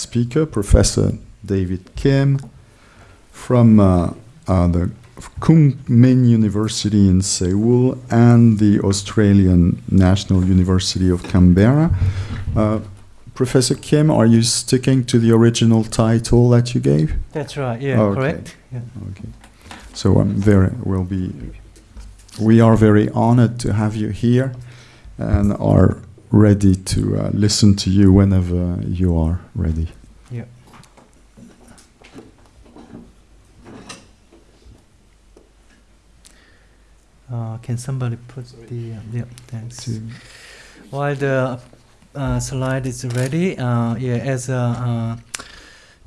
speaker, Professor David Kim from uh, uh, the Kung Min University in Seoul and the Australian National University of Canberra. Uh, Professor Kim, are you sticking to the original title that you gave? That's right. Yeah, Okay. correct. Yeah. Okay. So I'm very will be. We are very honored to have you here, and are ready to uh, listen to you whenever you are ready. Yeah. Uh, can somebody put the uh, yeah thanks. To- While the uh, slide is ready, uh, yeah, as a, uh,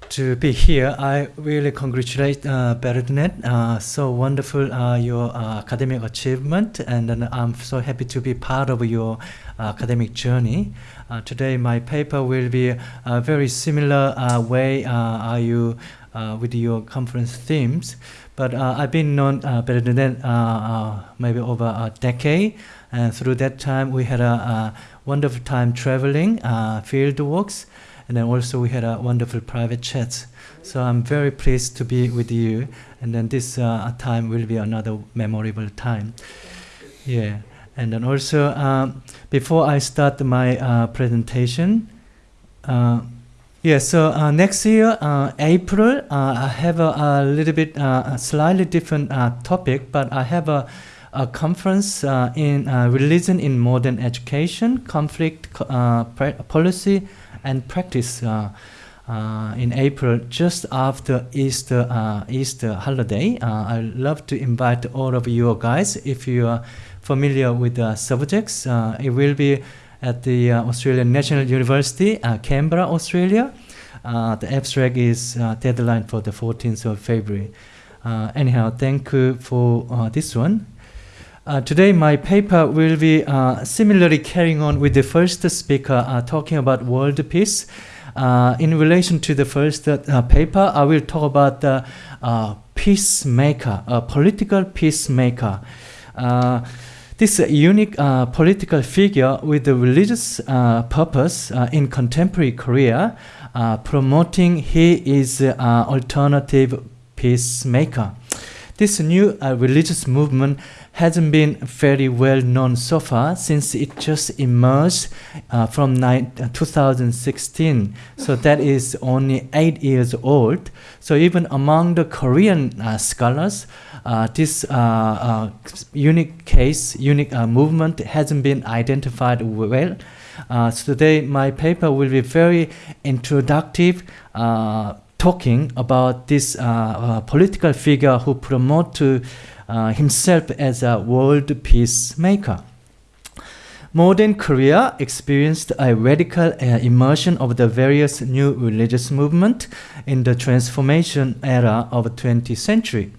to be here, I really congratulate uh, Bernadette. Uh, so wonderful uh, your uh, academic achievement, and then I'm so happy to be part of your uh, academic journey. Uh, today, my paper will be a very similar uh, way uh, are you uh, with your conference themes. But uh, I've been known uh, Bernadette uh, uh, maybe over a decade, and through that time we had a, a wonderful time traveling, uh, field walks, and then also we had a wonderful private chats. So I'm very pleased to be with you, and then this time will be another memorable time. Yeah, and then also um, before I start my presentation, uh, yeah, so uh, next year, uh, April, uh, I have a, a little bit, uh, a slightly different uh, topic, but I have a, a conference uh, in religion in modern education, conflict policy, and practice in April, just after Easter Easter holiday. I love to invite all of you guys if you are familiar with the subjects. It will be at the uh, Australian National University, uh, Canberra, Australia. Uh, the abstract is deadline for the 14th of February. Anyhow, thank you for this one. Uh, today, my paper will be uh, similarly carrying on with the first speaker uh, talking about world peace. In relation to the first paper, I will talk about the peacemaker, a political peacemaker. This uh, unique uh, political figure with a religious uh, purpose uh, in contemporary Korea, uh, promoting he is uh, alternative peacemaker. This new religious movement hasn't been very well known so far since it just emerged from ni- uh, 2016. So that is only eight years old. So even among the Korean scholars, this uh, uh, unique case, unique uh, movement hasn't been identified well. Uh, so today, my paper will be very introductive, uh, talking about this uh, uh, political figure who promote to uh, himself as a world peacemaker. Modern Korea experienced a radical uh, immersion of the various new religious movements in the transformation era of the 20th century.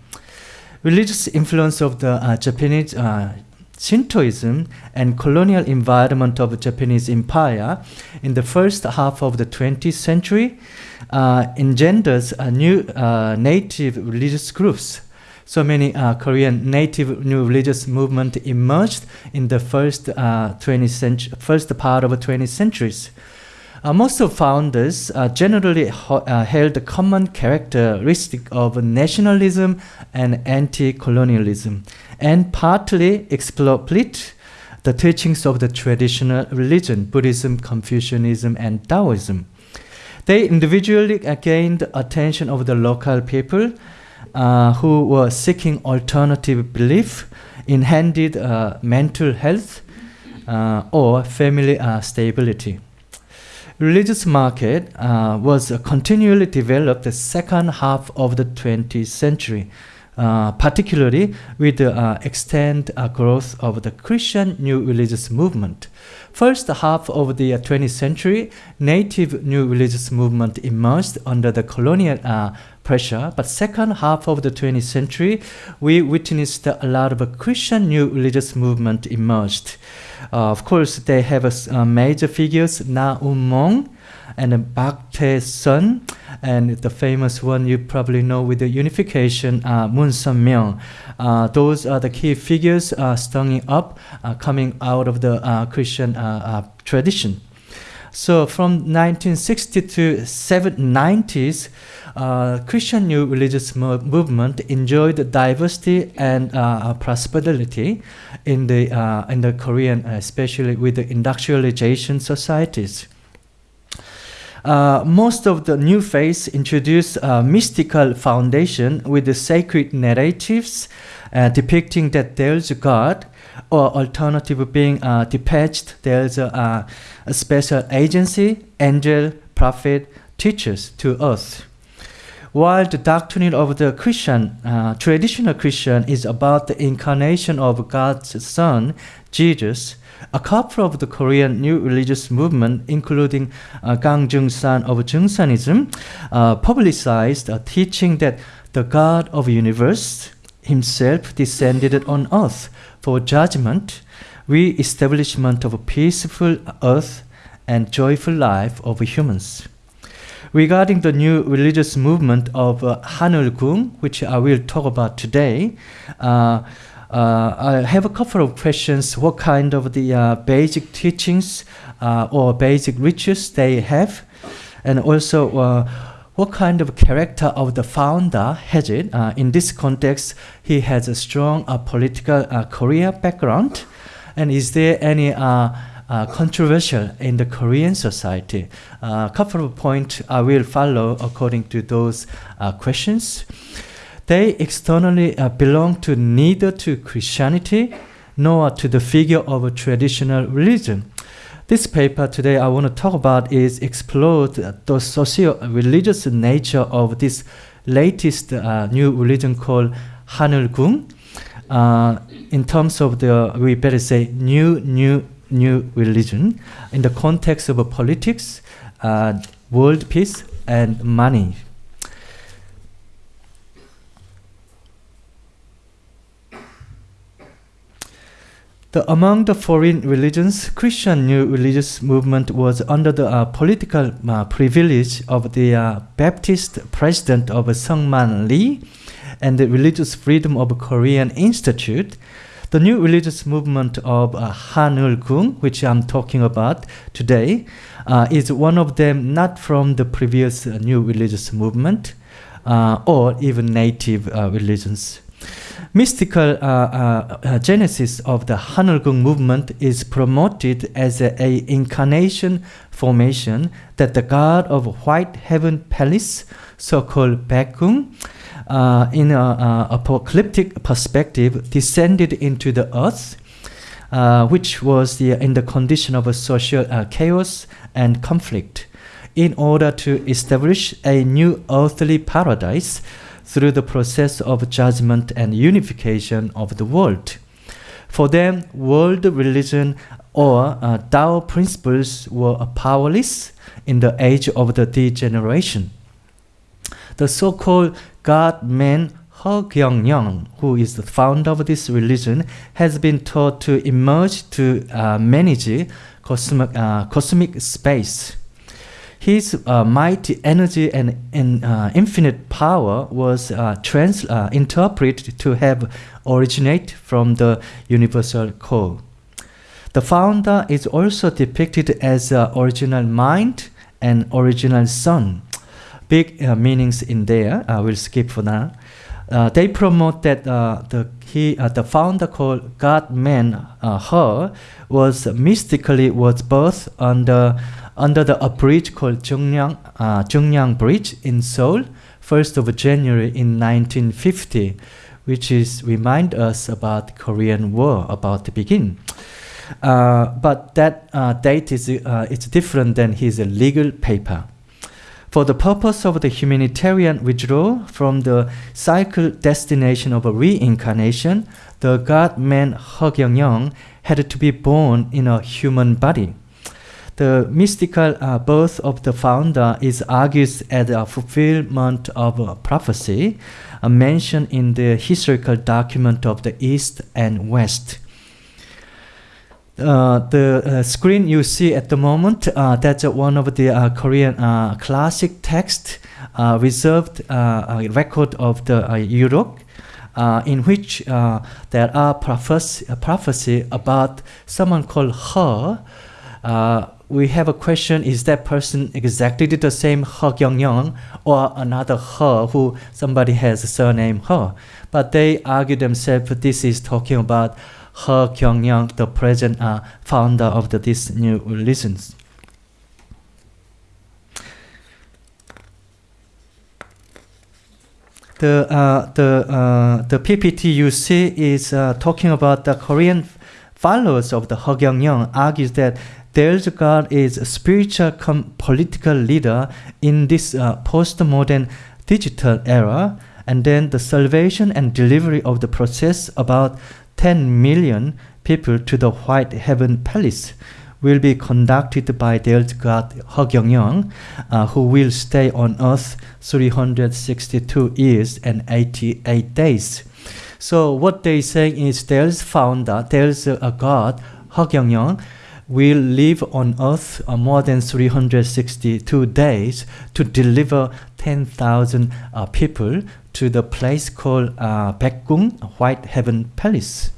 Religious influence of the uh, Japanese uh, Shintoism and colonial environment of the Japanese Empire in the first half of the 20th century uh, engenders new uh, native religious groups. So many uh, Korean native new religious movement emerged in the first uh, 20th century, first part of the 20th centuries. Uh, most of founders uh, generally uh, held a common characteristic of nationalism and anti-colonialism, and partly exploit the teachings of the traditional religion, Buddhism, Confucianism, and Taoism. They individually gained attention of the local people uh, who were seeking alternative belief in handed uh, mental health uh, or family stability. Religious market uh, was continually developed the second half of the 20th century, uh, particularly with the uh, extent uh, growth of the Christian new religious movement. First half of the uh, 20th century, native new religious movement emerged under the colonial uh, pressure, but second half of the 20th century, we witnessed a lot of Christian new religious movement emerged. Uh, of course, they have uh, major figures Na Um Mong and Bak Tae Sun, and the famous one you probably know with the unification, uh, Moon Sun Myung. Uh, those are the key figures uh, stirring up, uh, coming out of the uh, Christian uh, tradition. So from 1960 to 90s, uh, Christian New Religious mo Movement enjoyed diversity and uh, prosperity in the uh, in the Korean, especially with the industrialization societies. Uh, most of the new faiths introduce a mystical foundation with the sacred narratives uh, depicting that there's a God, or alternative being uh, there's a, a special agency, angel, prophet, teachers to us. While the doctrine of the Christian, uh, traditional Christian, is about the incarnation of God's Son, Jesus, a couple of the Korean new religious movement, including uh, Kang Jung-san of Jungsanism, uh, publicized a teaching that the God of the universe himself descended on earth for judgment, re-establishment of a peaceful earth, and joyful life of humans. Regarding the new religious movement of uh, Hanul which I will talk about today, uh, uh, I have a couple of questions. What kind of the uh, basic teachings uh, or basic rituals they have, and also uh, what kind of character of the founder has it? Uh, in this context, he has a strong uh, political career background, and is there any controversial in the Korean society. A couple of points I will follow according to those questions. They externally uh, belong to neither to Christianity nor to the figure of a traditional religion. This paper today I want to talk about is explore the socio-religious nature of this latest uh, new religion called Hanulgung. Uh, in terms of the, we better say, new new new religion in the context of politics, uh, world peace, and money. The, among the foreign religions, Christian new religious movement was under the uh, political uh, privilege of the uh, Baptist president of Seungman Lee and the Religious Freedom of Korean Institute, the new religious movement of uh, Hanul which I'm talking about today, uh, is one of them not from the previous uh, new religious movement uh, or even native religions. Mystical uh, genesis of the Hanul movement is promoted as a, a, incarnation formation that the god of White Heaven Palace, so-called Baekgung, uh, in an apocalyptic perspective, descended into the earth, uh, which was the, in the condition of a social uh, chaos and conflict, in order to establish a new earthly paradise through the process of judgment and unification of the world. For them, world religion or uh, Tao principles were powerless in the age of the degeneration. The so-called God-man He Kyung-young, who is the founder of this religion, has been taught to emerge to uh, manage cosmic, uh, cosmic space. His uh, mighty energy and, and uh, infinite power was uh, trans uh, interpreted to have originated from the universal core. The founder is also depicted as original mind and original sun big uh, meanings in there. I will skip for now. Uh, they promote that uh, the he uh, the founder called God Man uh, Her was mystically was birthed under under the a bridge called Jungnyeong uh, Bridge in Seoul, 1st of January in 1950, which is remind us about the Korean War about to begin. Uh, but that date is it's different than his legal paper. For the purpose of the humanitarian withdrawal from the cycle destination of a reincarnation, the god-man He Kyung-young had to be born in a human body. The mystical uh, birth of the founder is argued as a fulfillment of a prophecy uh, mentioned in the historical document of the East and West. Uh, the uh, screen you see at the moment, uh, that's one of the uh, Korean uh, classic text reserved record of the Europe, in which there are prophecy, prophecy about someone called Her, we have a question: Is that person exactly the same He Kyung-young or another He who somebody has a surname He? But they argue themselves this is talking about He Kyung-young, the present uh, founder of the, this new religions. The, uh, the, uh, the PPT you see is uh, talking about the Korean followers of the He Kyung-young argues that there's God is a spiritual political leader in this uh, postmodern digital era, and then the salvation and delivery of the process about 10 million people to the White Heaven Palace will be conducted by their God He Kyung, uh, who will stay on earth 362 years and 88 days. So what they say is there's founder, there's God, He Kyung, will live on earth uh, more than 362 days to deliver 10,000 uh, people to the place called uh, Baekgung, White Heaven Palace.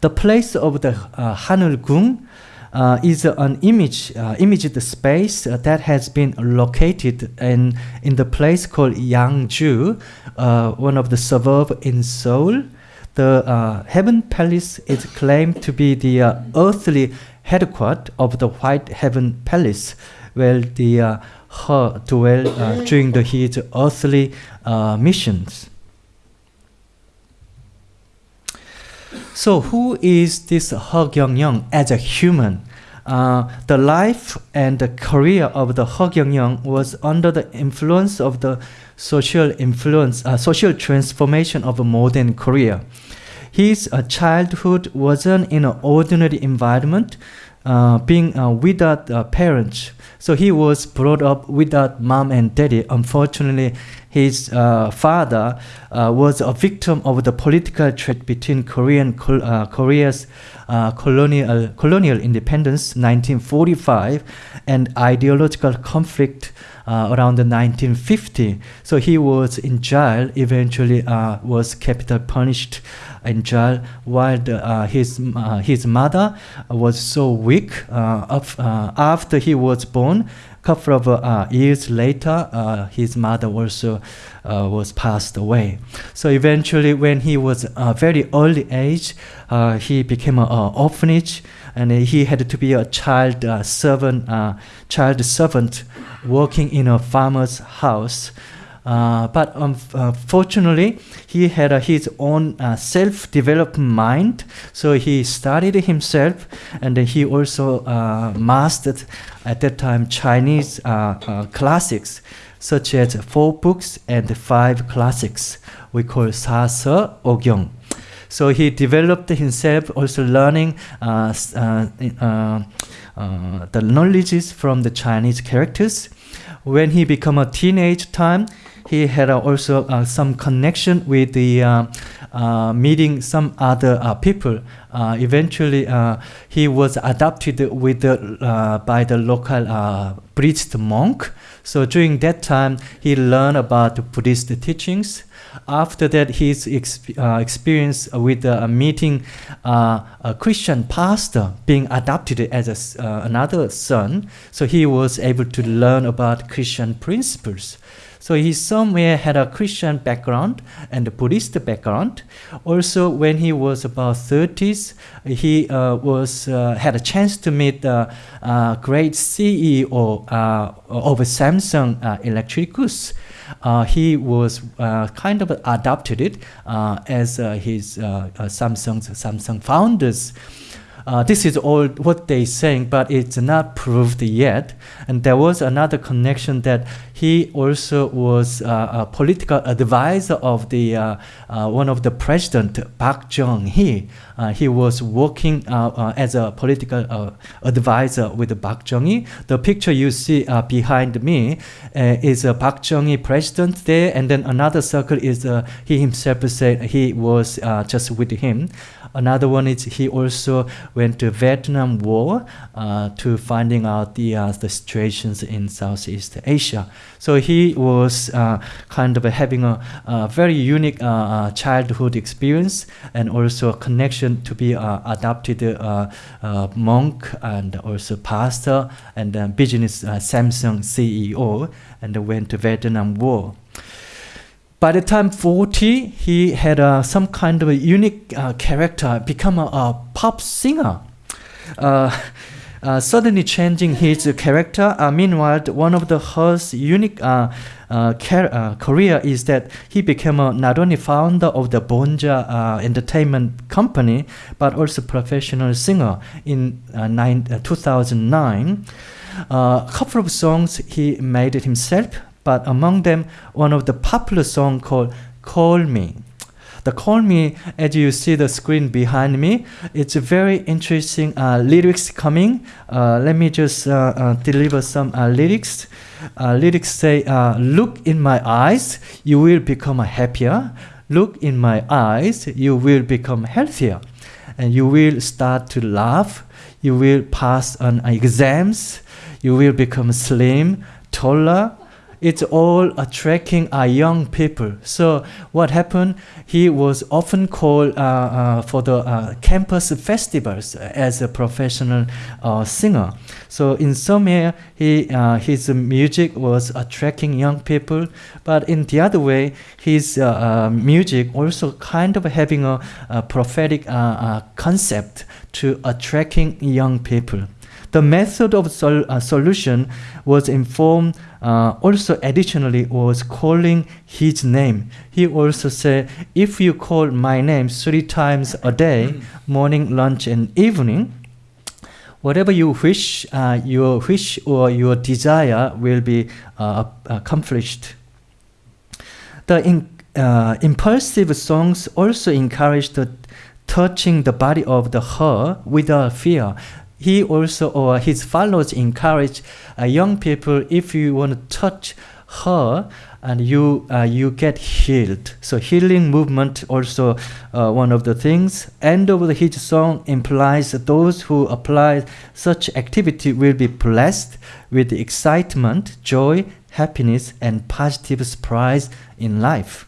The place of the uh, Hanulgung uh, is an image, uh, imaged space uh, that has been located in, in the place called Yangju, uh, one of the suburb in Seoul. The uh, Heaven Palace is claimed to be the uh, earthly headquarters of the White Heaven Palace, where the uh, her dwell uh, during the, his earthly uh, missions. So, who is this He Kyung as a human? Uh, the life and the career of the He Kyung was under the influence of the social influence, uh, social transformation of a modern Korea. His uh, childhood wasn't in an ordinary environment, uh, being uh, without uh, parents. So he was brought up without mom and daddy. Unfortunately, his uh, father was a victim of the political threat between Korean Korea's colonial colonial independence 1945 and ideological conflict around the 1950. So he was in jail. Eventually, uh, was capital punished in jail. While the, his his mother was so weak. Of, after he was born, couple of uh, years later, uh, his mother also uh, was passed away. So eventually, when he was a very early age, uh, he became an orphanage, and he had to be a child uh, servant, uh, child servant, working in a farmer's house. Uh, but unfortunately, he had uh, his own uh, self-developed mind, so he studied himself, and he also mastered at that time Chinese classics, such as four books and five classics. We call Sa Se Ogyong. So he developed himself, also learning uh, uh, uh, the knowledges from the Chinese characters. When he became a teenage time, he had uh, also uh, some connection with the uh, Uh, meeting some other uh, people. Uh, eventually, he was adopted with the, by the local Buddhist monk. So during that time, he learned about Buddhist teachings. After that, his uh, experience with uh, meeting uh, a Christian pastor being adopted as a, another son, so he was able to learn about Christian principles. So he somewhere had a Christian background and a Buddhist background. Also, when he was about 30s, he uh, was uh, had a chance to meet the uh, great CEO uh, of Samsung uh, Electronics. Uh, he was kind of adopted it as his Samsung Samsung founders. Uh, this is all what they saying, but it's not proved yet. And there was another connection that he also was uh, a political advisor of the uh, uh one of the president Park Chung Hee. Uh, he was working uh, as a political advisor with Park Chung Hee. The picture you see behind me is a Park Chung Hee president there, and then another circle is he himself said he was just with him. Another one is he also went to Vietnam War uh, to finding out the uh, the situations in Southeast Asia. So he was uh, kind of having a, a very unique uh, uh, childhood experience and also a connection to be adopted monk and also pastor and business Samsung CEO and went to Vietnam War. By the time 40, he had uh, some kind of a unique uh, character, become a, a pop singer. Uh, uh, suddenly changing his character. Uh, meanwhile, one of the He's unique uh, uh, uh, career is that he became not only founder of the Bonja Entertainment Company, but also professional singer in nine, uh, 2009. A couple of songs he made it himself, but among them, one of the popular song called "Call Me." The "Call Me," as you see the screen behind me, it's a very interesting uh, lyrics coming. Uh, let me just uh, uh, deliver some uh, lyrics. Uh, lyrics say, "Look in my eyes, you will become happier. Look in my eyes, you will become healthier, and you will start to laugh. You will pass on exams. You will become slim, taller." It's all attracting uh, young people. So what happened? He was often called uh, uh, for the uh, campus festivals as a professional uh, singer. So in some way, he uh, his music was attracting young people, but in the other way, his uh, music also kind of having a, a prophetic concept to attracting young people. The method of sol- uh, solution was informed uh, also additionally was calling his name. He also said, if you call my name three times a day, morning, lunch, and evening, whatever you wish, uh, your wish or your desire will be uh, accomplished. The in, uh, impulsive songs also encourage the touching the body of the her without fear. He also or his followers encourage uh, young people if you want to touch her and you uh, you get healed. So healing movement also uh, one of the things. End of the his song implies that those who apply such activity will be blessed with excitement, joy, happiness, and positive surprise in life.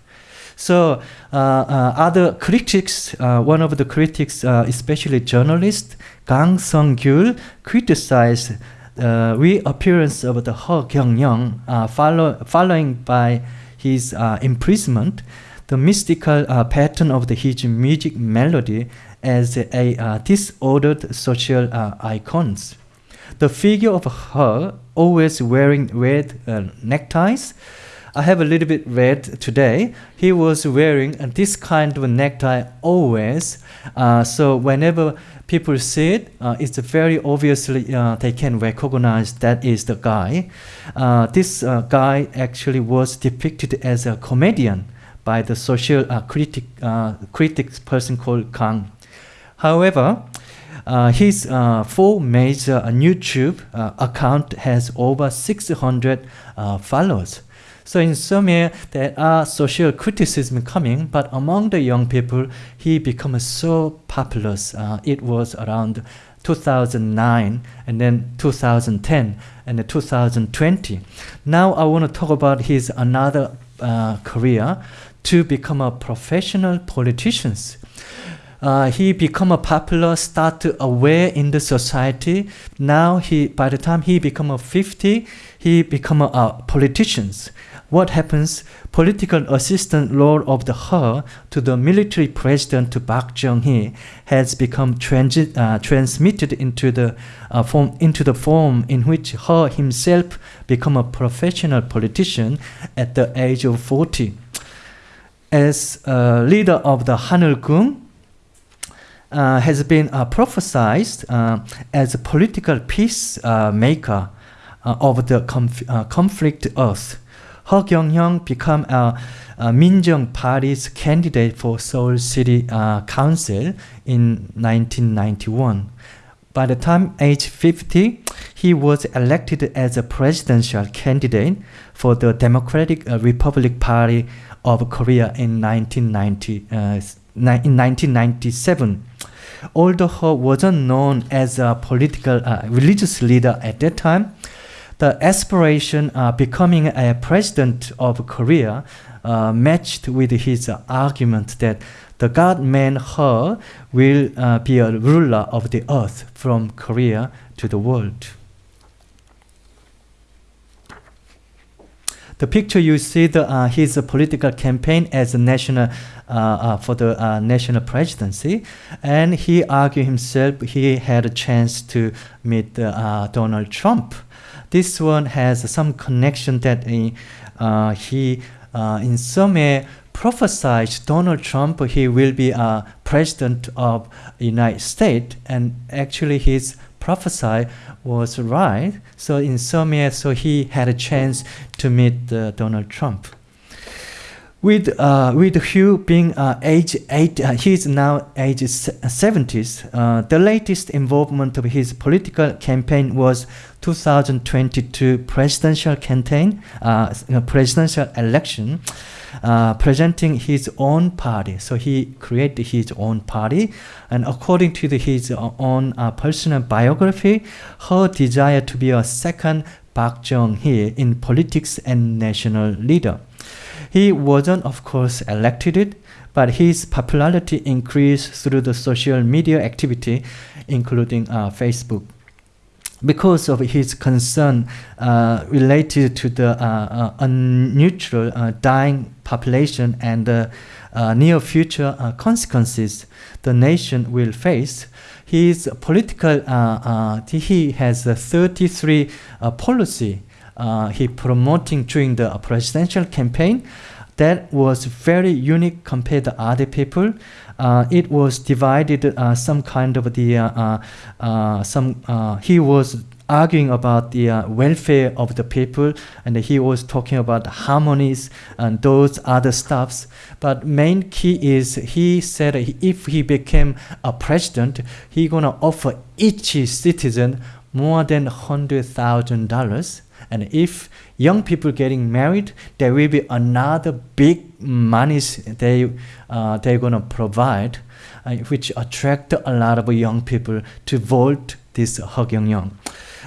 So uh, uh, other critics, uh, one of the critics, uh, especially journalist Kang Sung-gyul, criticized the reappearance of the Ho Kyung-young uh, follow, following by his imprisonment, the mystical pattern of the, his music melody as a, disordered social icons. The figure of her always wearing red neckties. I have a little bit red today. He was wearing this kind of necktie always. Uh, so whenever people see it, uh, it's very obviously uh, they can recognize that is the guy. Uh, this uh, guy actually was depicted as a comedian by the social uh, critic critics person called Kang. However, uh, his uh, full major uh, YouTube account has over 600 uh, followers. So in Seoul, there are social criticism coming, but among the young people, he becomes so popular. Uh, it was around 2009 and then 2010 and then 2020. Now I want to talk about his another uh, career to become a professional politician. Uh, he become a popular, start aware in the society. Now he, by the time he become a 50, he become a, a politicians. What happens? Political assistant role of the her to the military president to Park Chung-hee has become transit, uh, transmitted into the uh, form into the form in which her himself become a professional politician at the age of 40. As a leader of the Hanul-gung, uh, has been uh, prophesied uh, as a political peace uh, maker uh, of the conf- uh, conflict earth. Ho Kyung-hyung became a, a Minjung Party's candidate for Seoul City uh, Council in 1991. By the time age 50, he was elected as a presidential candidate for the Democratic uh, Republic Party of Korea in 1990, uh, in 1997. Although he wasn't known as a political uh, religious leader at that time, the aspiration uh, becoming a president of Korea uh, matched with his argument that the God-man He will uh, be a ruler of the earth from Korea to the world. The picture you see the uh, his political campaign as a national uh, uh, for the uh, national presidency, and he argued himself he had a chance to meet uh, Donald Trump. This one has some connection that he, uh, he uh, in some way prophesied Donald Trump he will be a president of United States, and actually his prophesy was right. So in some way, so he had a chance to meet uh, Donald Trump. With uh, with Hugh being uh, age eight, uh, he's now age seventies. Uh, the latest involvement of his political campaign was 2022 presidential campaign, uh, presidential election, uh, presenting his own party. So he created his own party, and according to the, his own uh, personal biography, her desire to be a second Park Chung-hee in politics and national leader. He wasn't, of course, elected, but his popularity increased through the social media activity, including uh, Facebook. Because of his concern uh, related to the uh, uh uh, dying population and the uh, near future consequences the nation will face, his political he has a 33 policy he promoting during the presidential campaign that was very unique compared to other people. Uh, it was divided uh, some kind of the uh, uh, uh some he was arguing about the welfare of the people and he was talking about harmonies and those other stuffs. But main key is he said if he became a president he gonna offer each citizen more than hundred thousand dollars. And if young people getting married, there will be another big monies they uh, they're gonna provide, uh, which attract a lot of young people to vote this Ho Kyung-young.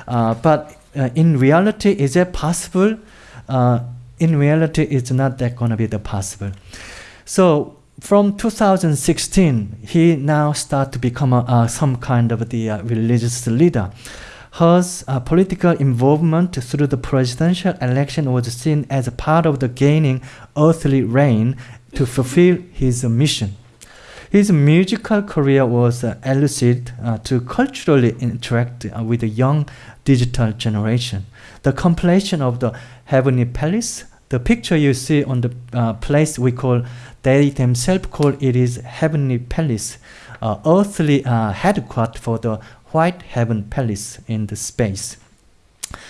Uh, but uh, in reality, is it possible? Uh, in reality, it's not that gonna be the possible. So from 2016, he now start to become a, uh, some kind of the religious leader. His uh, political involvement through the presidential election was seen as part of the gaining earthly reign to fulfill his mission. His musical career was uh, elusive uh, to culturally interact uh, with the young digital generation. The completion of the Heavenly Palace, the picture you see on the uh, place we call, they themselves call it is Heavenly Palace, uh, earthly uh, headquarters for the White Heaven Palace in the space.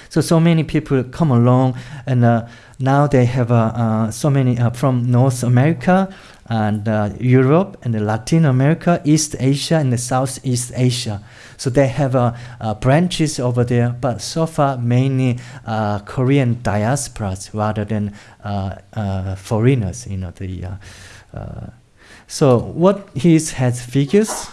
So so many people come along, and uh, now they have uh, uh, so many uh, from North America and uh, Europe and Latin America, East Asia, and the Southeast Asia. So they have branches over there, but so far mainly Korean diasporas rather than foreigners. You know the. so what he has figures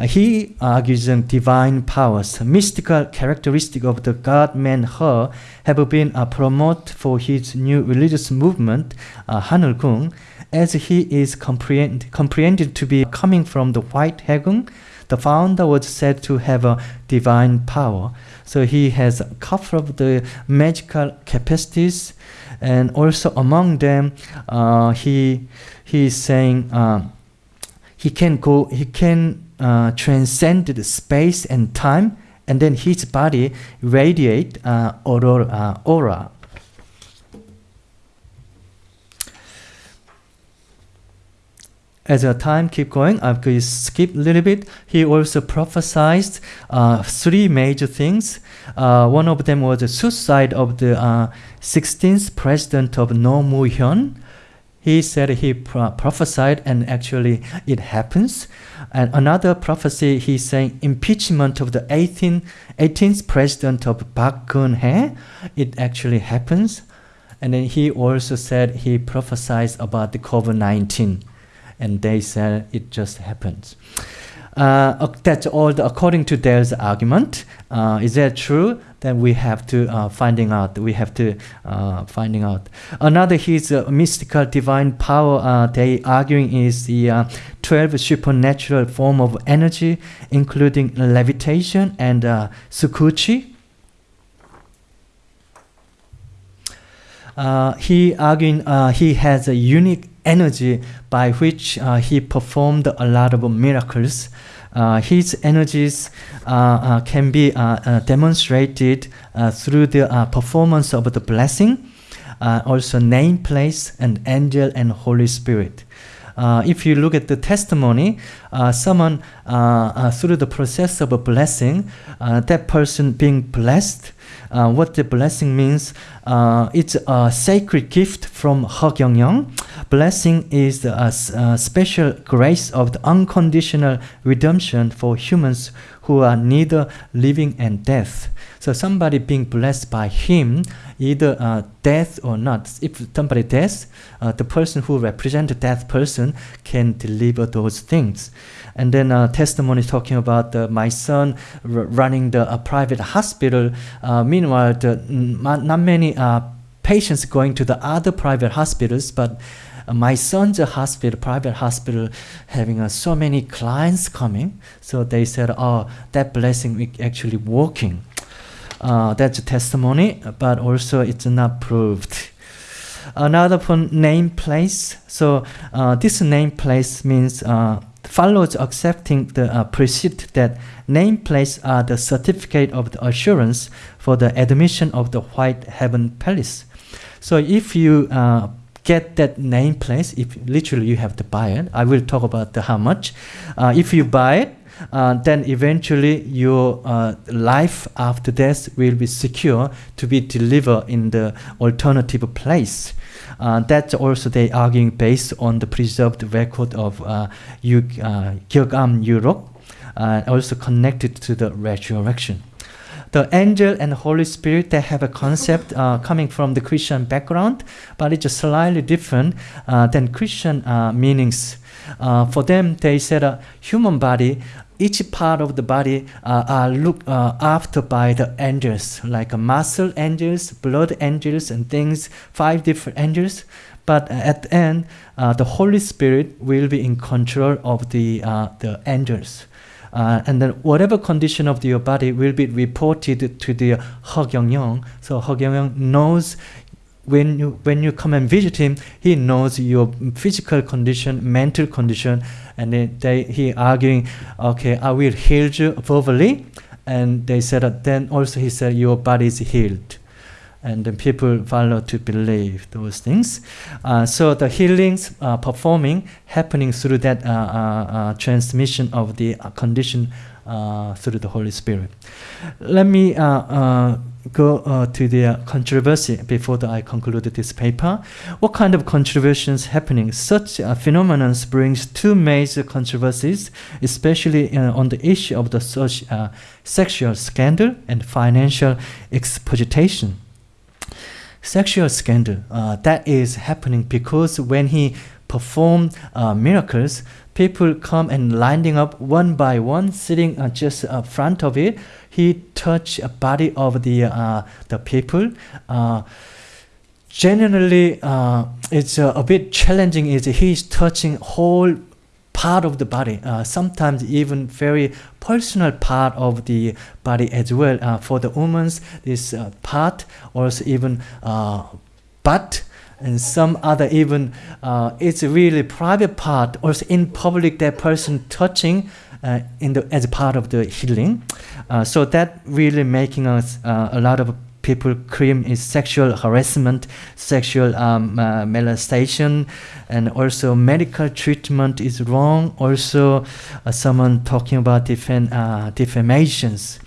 he argues that divine powers, mystical characteristic of the God-man He, have been uh, promoted for his new religious movement, uh, Hanulgung, as he is comprehend, comprehended to be coming from the White Haegung. The founder was said to have a divine power. So he has a couple of the magical capacities, and also among them, uh, he he is saying uh, he can go, he can uh, transcended space and time, and then his body radiate uh, aurora, uh, aura. As the time keep going, I'm going to skip a little bit. He also prophesied uh, three major things. Uh, one of them was the suicide of the 16th uh, president of Roh Moo-hyun. He said he pro prophesied, and actually it happens. And another prophecy, he's saying impeachment of the 18, 18th president of Park Geun-hye. It actually happens. And then he also said he prophesied about the COVID-19. and they said it just happens. Uh, that's all the, according to their argument. Uh, is that true? Then we have to uh, finding out. We have to uh, finding out. Another his uh, mystical divine power. Uh, they arguing is the twelve supernatural form of energy, including levitation and uh, sukuchi. He arguing he has a unique energy by which uh, he performed a lot of miracles. Uh, his energies uh, uh, can be uh, uh, demonstrated through the performance of the blessing, also name, place, and angel and Holy Spirit. If you look at the testimony, someone through the process of a blessing, that person being blessed, what the blessing means, it's a sacred gift from Hagyeongyang. Blessing is a, uh, s- uh, special grace of the unconditional redemption for humans who are neither living and death. So somebody being blessed by him, either uh, death or not. If somebody dies, uh, the person who represents that person can deliver those things. And then uh, testimony talking about uh, my son running the uh, private hospital. Uh, meanwhile, the, not many uh, patients going to the other private hospitals, but uh, my son's hospital, private hospital, having uh, so many clients coming. So they said, "Oh, that blessing is actually working." Uh, that's a testimony, but also it's not proved. Another name place. So uh, this name place means uh, follows accepting the uh, precept that name place are the certificate of the assurance for the admission of the white heaven palace. So if you uh, get that name place, if literally you have to buy it, I will talk about the how much. Uh, if you buy it, uh, then eventually your uh, life after death will be secure to be delivered in the alternative place. Uh, that's also they arguing based on the preserved record of uh, Yu- uh, Europe, uh, also connected to the resurrection. The angel and the Holy Spirit they have a concept uh, coming from the Christian background, but it's slightly different uh, than Christian uh, meanings. Uh, for them, they said a human body, each part of the body uh, are looked uh, after by the angels, like uh, muscle angels, blood angels, and things, five different angels. But uh, at the end, uh, the Holy Spirit will be in control of the uh, the angels. Uh, and then whatever condition of your body will be reported to the Hagyeongyong. So Hagyeongyong knows when you when you come and visit him, he knows your physical condition, mental condition, and then they he arguing, okay, I will heal you verbally, and they said then also he said your body is healed, and then people follow to believe those things. Uh, so the healings uh, performing happening through that uh, uh, uh, transmission of the uh, condition through the Holy Spirit. Let me go to the controversy before that I conclude this paper. What kind of controversies happening? Such uh, phenomenon brings two major controversies, especially on the issue of the such, sexual scandal and financial exploitation sexual scandal uh, that is happening because when he performed uh, miracles people come and lining up one by one sitting uh, just uh, front of it. He touched a body of the uh, the people. Uh, generally uh, it's a bit challenging is he's touching whole part of the body uh, sometimes even very personal part of the body as well. Uh, for the women's this uh, part also even uh, butt and some other even uh, it's a really private part also in public that person touching uh, in the as part of the healing. So that really making us a lot of people claim is sexual harassment sexual um, uh, molestation and also medical treatment is wrong also uh, someone talking about defam- uh, defamations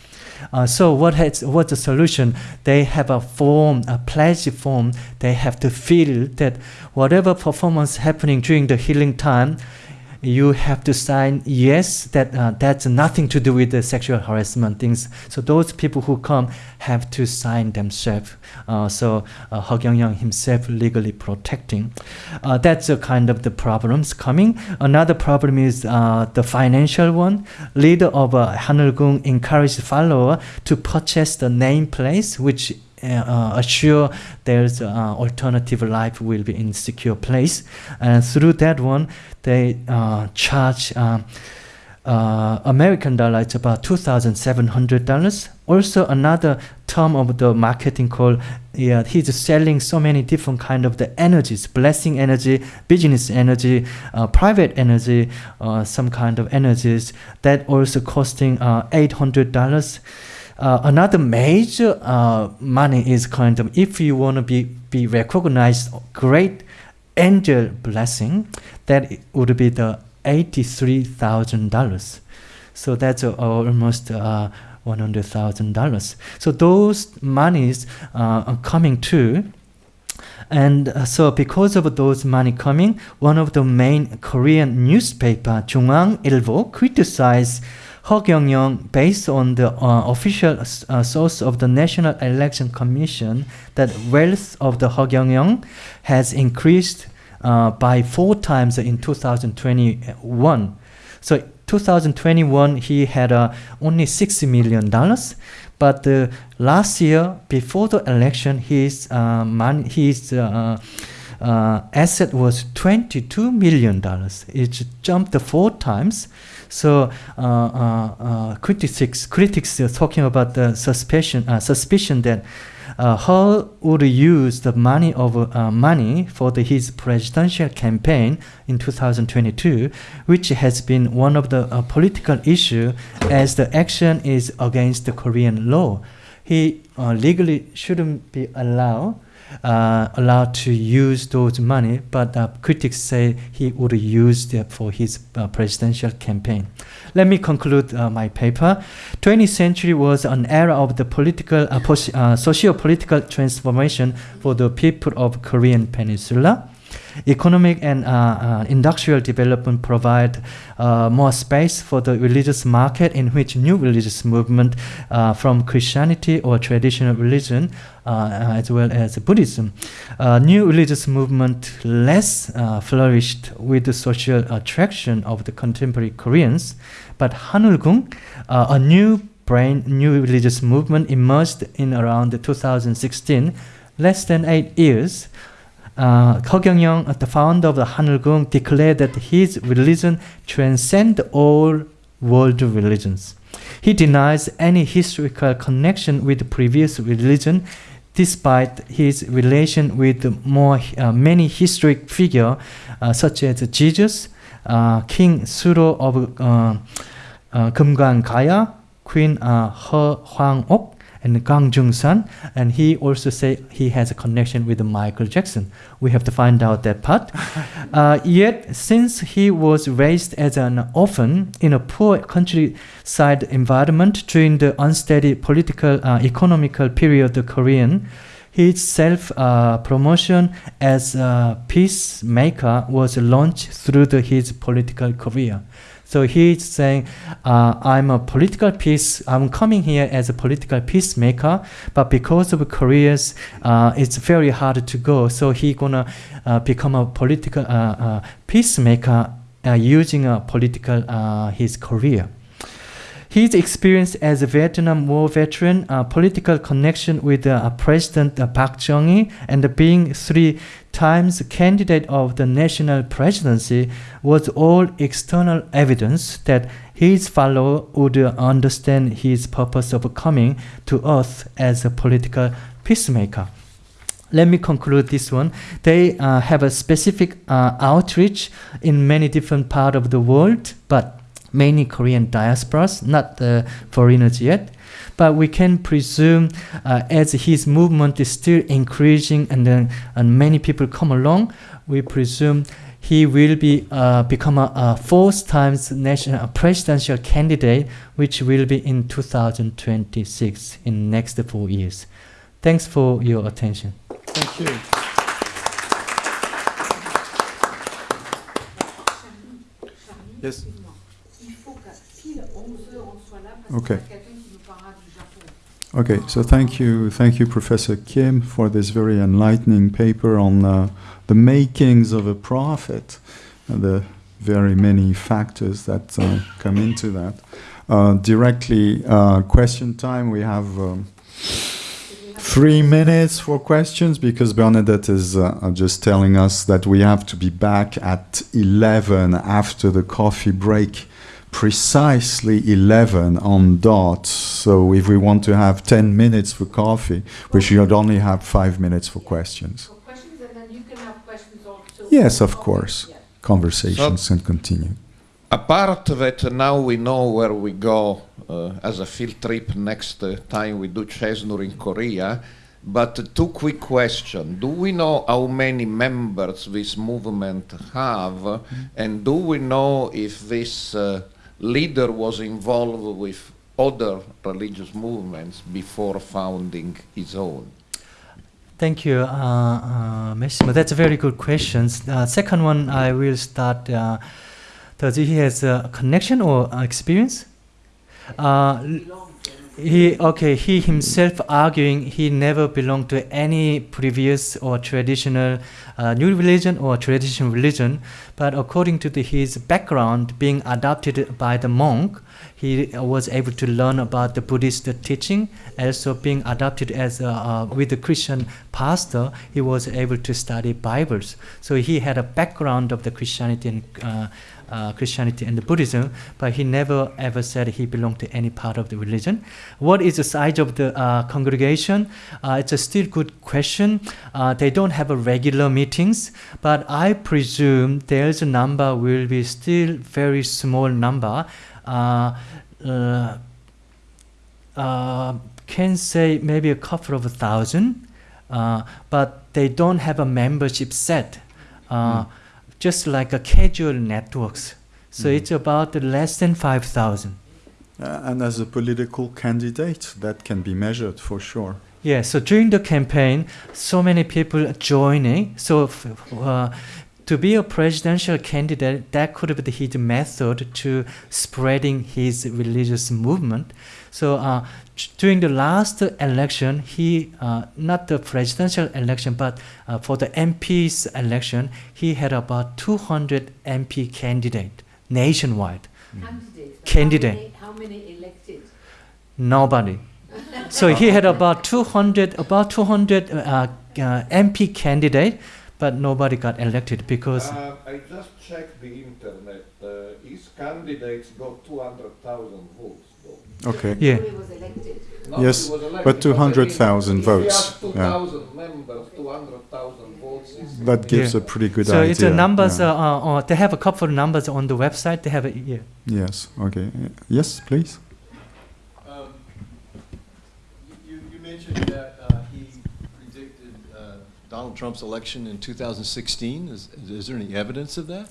uh, so what has what's the solution? They have a form, a pledge form. They have to feel that whatever performance happening during the healing time, you have to sign yes that uh, that's nothing to do with the sexual harassment things. So those people who come have to sign themselves. Uh, so uh, Ho Kyung himself legally protecting. Uh, that's a kind of the problems coming. Another problem is uh, the financial one. Leader of uh, Hanulgung encouraged follower to purchase the name place, which uh, assure there's uh, alternative life will be in secure place and through that one they uh, charge uh, uh, American dollar it's about two thousand seven hundred dollars. Also another term of the marketing called yeah he's selling so many different kind of the energies, blessing energy, business energy, uh, private energy, uh, some kind of energies that also costing uh, eight hundred dollars. Uh, another major uh, money is kind of if you want to be be recognized great angel blessing that would be the $83,000. So that's uh, almost uh, $100,000. So those monies uh, are coming too. And uh, so because of those money coming, one of the main Korean newspaper, JoongAng Ilbo, criticized Ho Kyung-yong based on the uh, official uh, source of the National Election Commission that wealth of the Ho Kyung-yong has increased uh, by four times in 2021. So 2021 he had uh, only 60 million dollars, but uh, last year before the election his uh, money his uh, asset was 22 million dollars. It jumped four times. So uh, uh, uh, critics critics are talking about the suspicion uh, suspicion that uh, Ho would use the money of uh, money for the, his presidential campaign in 2022, which has been one of the uh, political issue as the action is against the Korean law. He uh, legally shouldn't be allowed uh, allowed to use those money, but uh, critics say he would use that for his uh, presidential campaign. Let me conclude uh, my paper. 20th century was an era of the political, uh, uh, socio-political transformation for the people of Korean Peninsula. Economic and uh, uh, industrial development provide uh, more space for the religious market in which new religious movement from Christianity or traditional religion as well as Buddhism. New religious movement less flourished with the social attraction of the contemporary Koreans, but Hanulgung, a new brand new religious movement emerged in around 2016, less than eight years. Uh, Ho Kyung-yong, the founder of the Hanulgung, declared that his religion transcends all world religions. He denies any historical connection with previous religion, despite his relation with more uh, many historic figures uh, such as Jesus, uh, King Suro of uh, uh, Gaya, Queen uh, Heo Hwang-ok, and Kang Jung-san, and he also say he has a connection with Michael Jackson. We have to find out that part. uh, yet, since he was raised as an orphan in a poor countryside environment during the unsteady political, uh, economical period of the Korean, his self-promotion uh, as a peacemaker was launched through the, his political career. So he's saying, uh, I'm a political peace, I'm coming here as a political peacemaker, but because of careers, uh, it's very hard to go. So he gonna uh, become a political uh, uh, peacemaker uh, using a political his career. His experience as a Vietnam War veteran, uh, political connection with uh, President uh, Park Chung-hee, and being three times candidate of the national presidency was all external evidence that his follower would understand his purpose of coming to earth as a political peacemaker. Let me conclude this one. They uh, have a specific uh, outreach in many different parts of the world, but mainly Korean diasporas, not the foreigners yet. But we can presume uh, as his movement is still increasing and, then and many people come along, we presume he will be uh, become a, a fourth times national presidential candidate, which will be in 2026 in next four years. Thanks for your attention. Thank you. Yes. Japon. Okay, so thank you, thank you, Professor Kim, for this very enlightening paper on uh, the makings of a prophet and the very many factors that uh, come into that. Uh, directly, uh, question time. We have um, three minutes for questions because Bernadette is uh, uh, just telling us that we have to be back at 11 after the coffee break precisely 11 on dot. So if we want to have 10 minutes for coffee, we should only have five minutes for questions. For questions, and then you can have questions also. Yes, of course. yeah. Conversations can continue. Apart that now we know where we go uh, as a field trip next uh, time we do CESNUR in Korea, but two quick questions. Do we know how many members this movement have, and do we know if this uh, leader was involved with other religious movements before founding his own? Thank you, uh, uh. That's a very good question. Uh, second one, I will start. Uh, does he has a connection or experience? Uh, he okay. He himself arguing he never belonged to any previous or traditional uh, new religion or traditional religion, but according to the, his background, being adopted by the monk, he was able to learn about the Buddhist teaching. Also, being adopted as a, uh, with the Christian pastor, he was able to study Bibles. So he had a background of the Christianity and uh, uh, Christianity and the Buddhism, but he never ever said he belonged to any part of the religion. What is the size of the uh, congregation? Uh, it's a still good question. Uh, they don't have a regular meetings, but I presume there's a number will be still very small number. Uh, uh, can say maybe a couple of thousand, but they don't have a membership set. Uh, Just like a casual networks, so Mhm. it's about less than five thousand. Uh, and as a political candidate, that can be measured for sure. Yeah, so during the campaign, so many people joining. So f- uh, to be a presidential candidate, that could be his method to spreading his religious movement. So uh, during the last election, he uh, not the presidential election, but uh, for the MP's election, he had about 200 MP candidate nationwide. Candidates. but Candidate. How many, how many elected? Nobody. so he had about 200, about 200 uh, uh, MP candidate, but nobody got elected because Uh, I just checked the internet. Uh, his candidates got 200,000 votes, though. Okay. Yeah. Who was elected? Yes, was elected, but 200,000 votes, If yeah. 2,000 members, 200,000 votes is. That gives Yeah. a pretty good so idea. So it's a numbers. yeah. Uh, uh, uh, they have a couple of numbers on the website. They have a yeah. yes. Okay. Yes, please. Um, You, you mentioned that uh, he predicted uh, Donald Trump's election in 2016. Is, is there any evidence of that?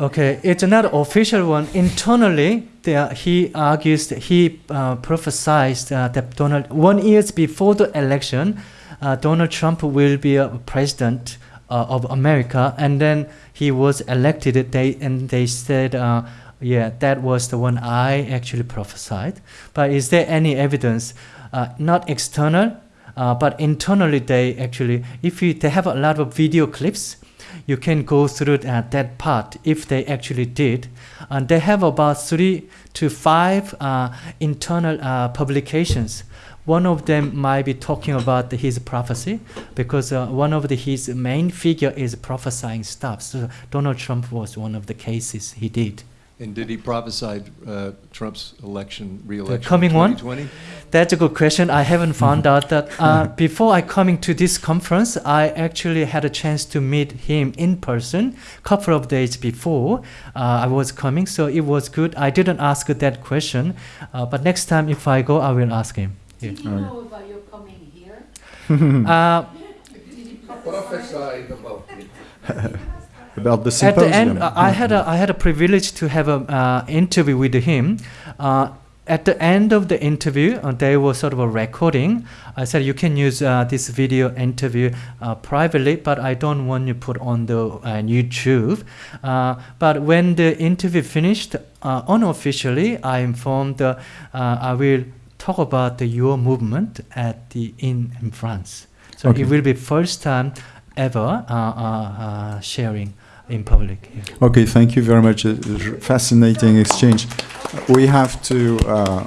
Okay, it's not official one. Internally, there, he argues that he uh, prophesied uh, that Donald one years before the election, uh, Donald Trump will be a president uh, of America, and then he was elected. They and they said, uh, yeah, that was the one I actually prophesied. But is there any evidence? Uh, not external, but internally they actually, if you, they have a lot of video clips you can go through uh, that part if they actually did. And they have about three to five uh, internal uh, publications. One of them might be talking about his prophecy because uh, one of the, his main figure is prophesying stuff. So Donald Trump was one of the cases he did. And did he prophesy uh, Trump's election, re-election? The coming in one? 2020? That's a good question. I haven't found out that. Uh, before I coming to this conference, I actually had a chance to meet him in person. A couple of days before uh, I was coming, so it was good. I didn't ask that question, uh, but next time if I go, I will ask him. Yeah. Did he know about your coming here? Uh, Did he prophesy? Prophesied about it. About the at the end, uh, I had a I had a privilege to have a uh, interview with him. Uh, at the end of the interview, uh, they were sort of a recording. I said you can use uh, this video interview uh, privately, but I don't want you put on the uh, YouTube. Uh, but when the interview finished, uh, unofficially, I informed uh, uh, I will talk about the your movement at the in, in France. So Okay. it will be first time ever uh, uh, uh, sharing in public. here. Okay, thank you very much. Fascinating exchange. We have to. Uh,